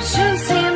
fortune seems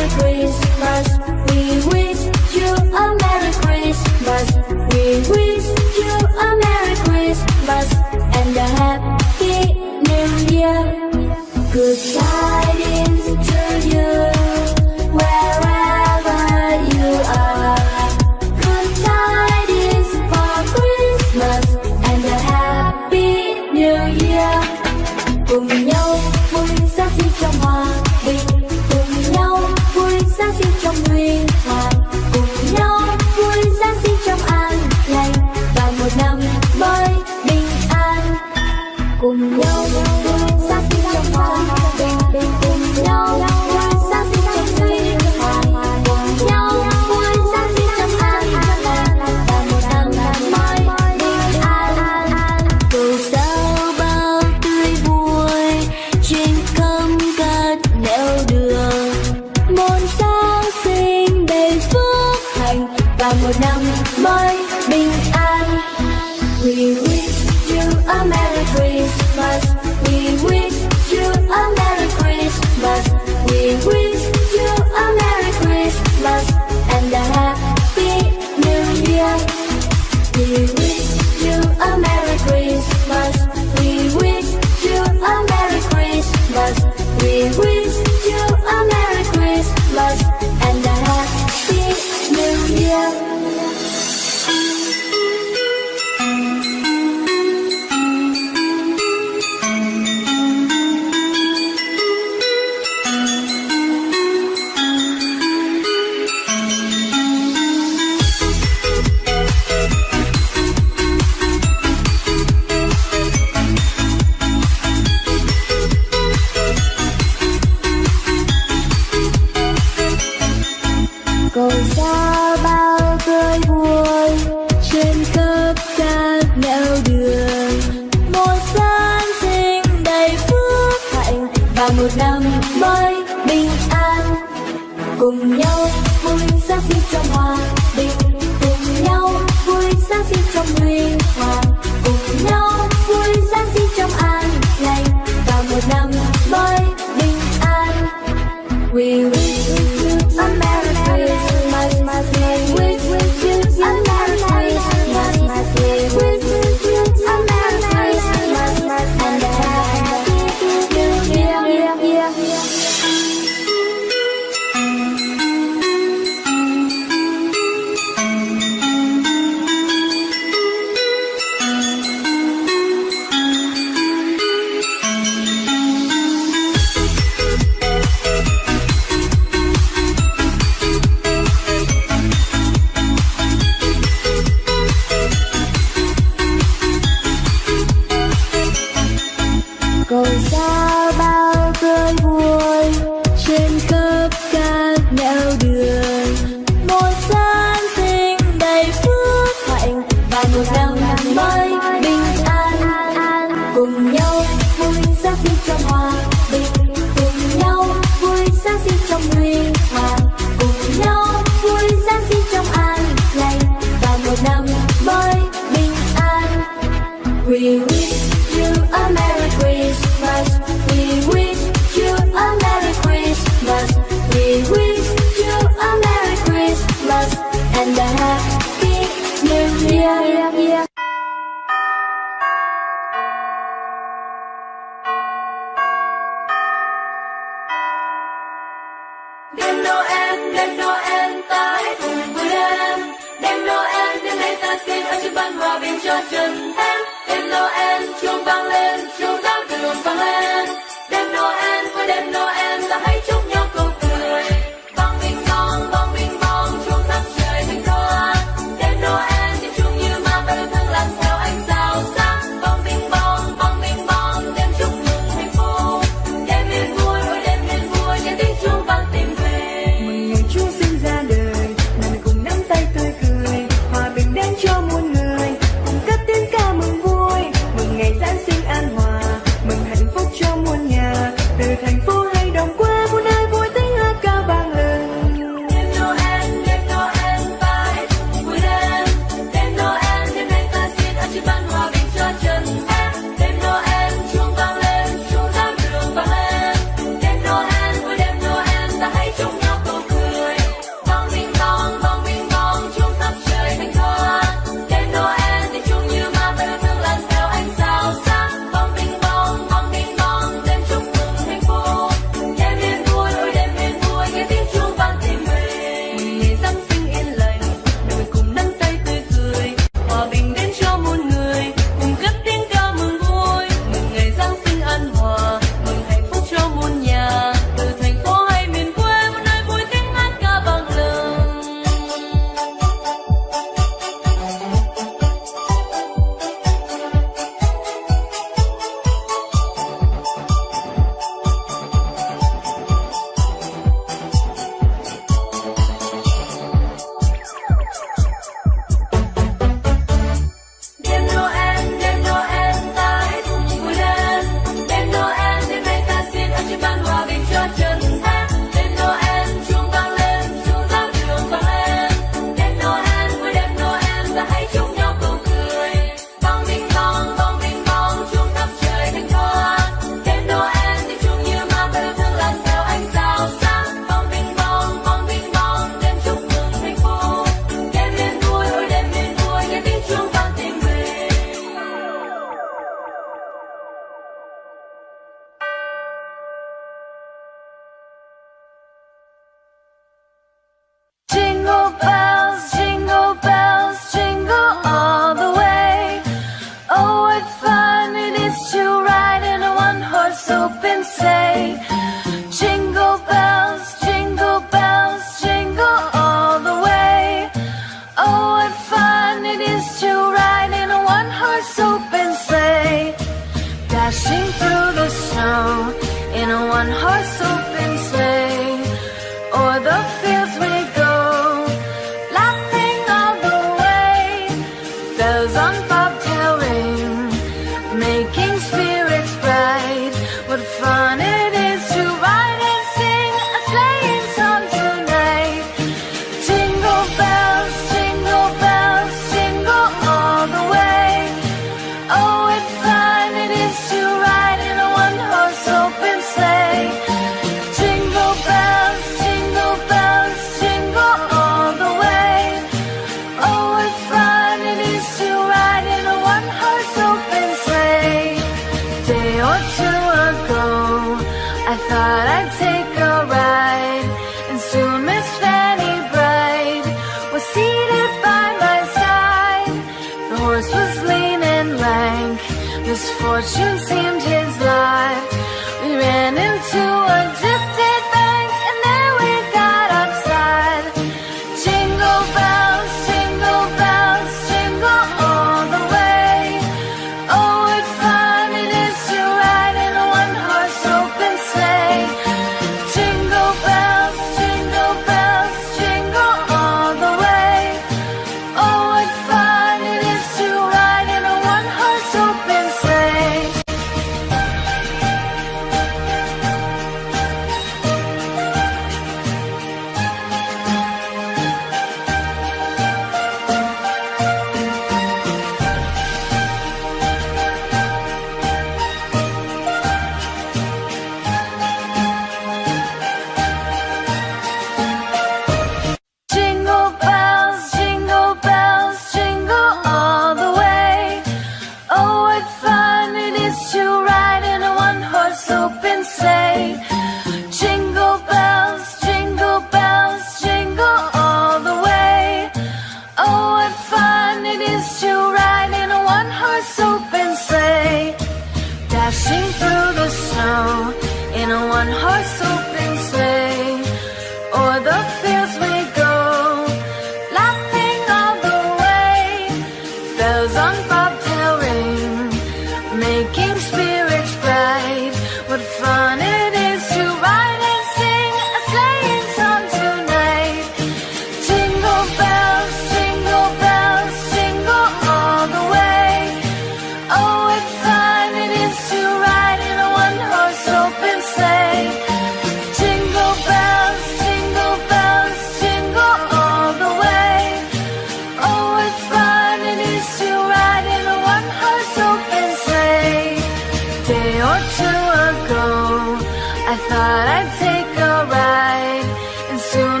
I'd take a ride, and soon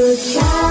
good